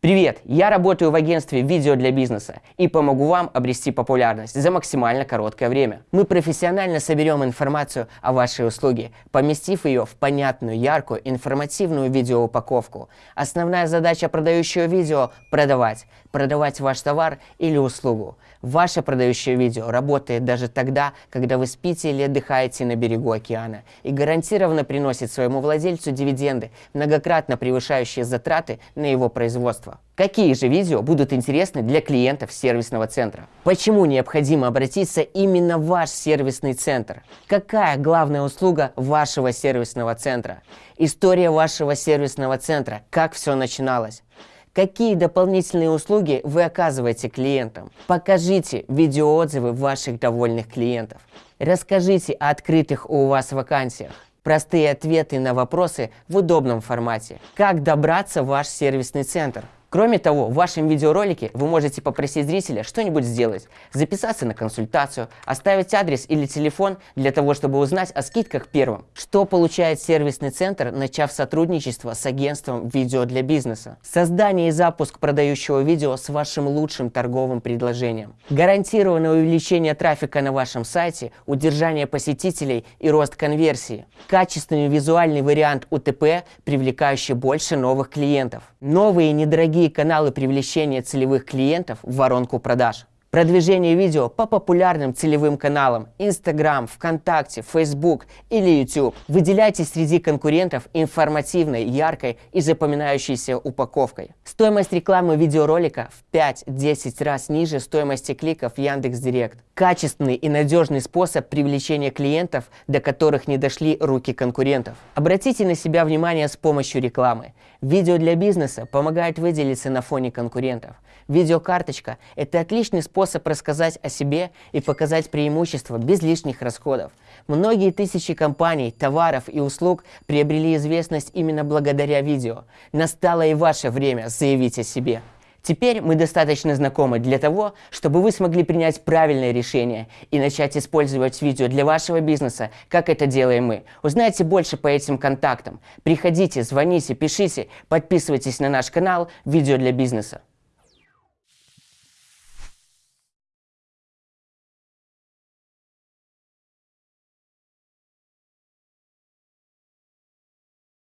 Привет! Я работаю в агентстве «Видео для бизнеса» и помогу вам обрести популярность за максимально короткое время. Мы профессионально соберем информацию о вашей услуге, поместив ее в понятную, яркую, информативную видеоупаковку. Основная задача продающего видео – продавать. Продавать ваш товар или услугу. Ваше продающее видео работает даже тогда, когда вы спите или отдыхаете на берегу океана и гарантированно приносит своему владельцу дивиденды, многократно превышающие затраты на его производство. Какие же видео будут интересны для клиентов сервисного центра? Почему необходимо обратиться именно в ваш сервисный центр? Какая главная услуга вашего сервисного центра? История вашего сервисного центра, как все начиналось? Какие дополнительные услуги вы оказываете клиентам? Покажите видеоотзывы ваших довольных клиентов. Расскажите о открытых у вас вакансиях. Простые ответы на вопросы в удобном формате. Как добраться в ваш сервисный центр? Кроме того, в вашем видеоролике вы можете попросить зрителя что-нибудь сделать, записаться на консультацию, оставить адрес или телефон для того, чтобы узнать о скидках первым. Что получает сервисный центр, начав сотрудничество с агентством видео для бизнеса? Создание и запуск продающего видео с вашим лучшим торговым предложением. Гарантированное увеличение трафика на вашем сайте, удержание посетителей и рост конверсии. Качественный визуальный вариант УТП, привлекающий больше новых клиентов. Новые недорогие другие каналы привлечения целевых клиентов в воронку продаж. Продвижение видео по популярным целевым каналам Instagram, ВКонтакте, Facebook или YouTube. Выделяйтесь среди конкурентов информативной, яркой и запоминающейся упаковкой. Стоимость рекламы видеоролика в 5-10 раз ниже стоимости кликов Яндекс.Директ. Качественный и надежный способ привлечения клиентов, до которых не дошли руки конкурентов. Обратите на себя внимание с помощью рекламы. Видео для бизнеса помогает выделиться на фоне конкурентов. Видеокарточка – это отличный способ рассказать о себе и показать преимущества без лишних расходов. Многие тысячи компаний, товаров и услуг приобрели известность именно благодаря видео. Настало и ваше время заявить о себе. Теперь мы достаточно знакомы для того, чтобы вы смогли принять правильное решение и начать использовать видео для вашего бизнеса, как это делаем мы. Узнайте больше по этим контактам. Приходите, звоните, пишите, подписывайтесь на наш канал «Видео для бизнеса».